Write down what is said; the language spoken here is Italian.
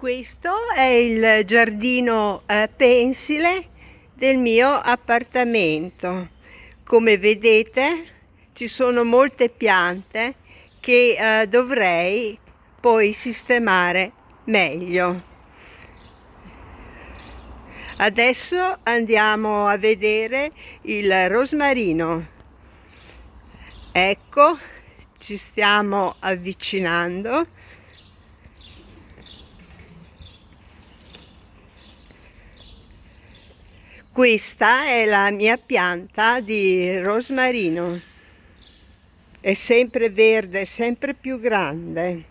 Questo è il giardino eh, pensile del mio appartamento. Come vedete ci sono molte piante che eh, dovrei poi sistemare meglio. Adesso andiamo a vedere il rosmarino. Ecco, ci stiamo avvicinando Questa è la mia pianta di rosmarino. È sempre verde, sempre più grande.